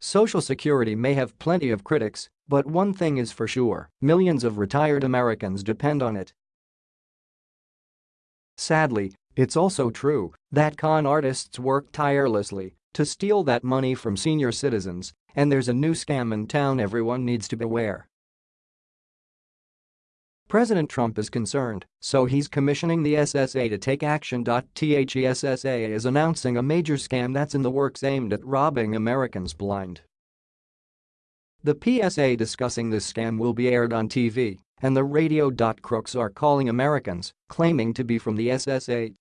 Social Security may have plenty of critics, but one thing is for sure, millions of retired Americans depend on it. Sadly, it's also true that con artists work tirelessly to steal that money from senior citizens, and there's a new scam in town everyone needs to beware. President Trump is concerned, so he's commissioning the SSA to take action. The SSA is announcing a major scam that's in the works aimed at robbing Americans blind. The PSA discussing this scam will be aired on TV, and the radio. Crooks are calling Americans, claiming to be from the SSA.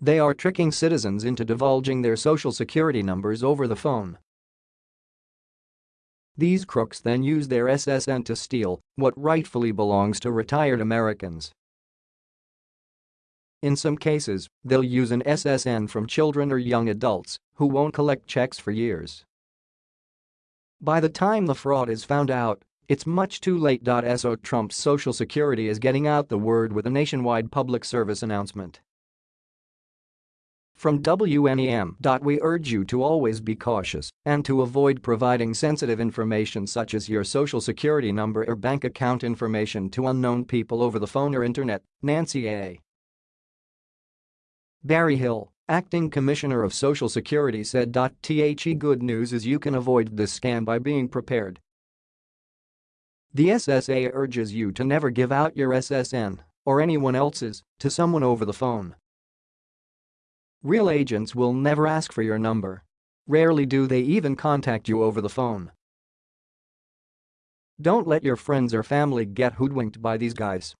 They are tricking citizens into divulging their social security numbers over the phone. These crooks then use their SSN to steal what rightfully belongs to retired Americans. In some cases, they'll use an SSN from children or young adults who won't collect checks for years. By the time the fraud is found out, it's much too late. So Trump's Social Security is getting out the word with a nationwide public service announcement. From WNEM. We urge you to always be cautious and to avoid providing sensitive information such as your social security number or bank account information to unknown people over the phone or internet, Nancy A. Berryhill, acting commissioner of Social Security said. The good news is you can avoid this scam by being prepared. The SSA urges you to never give out your SSN or anyone else's to someone over the phone. Real agents will never ask for your number. Rarely do they even contact you over the phone. Don't let your friends or family get hoodwinked by these guys.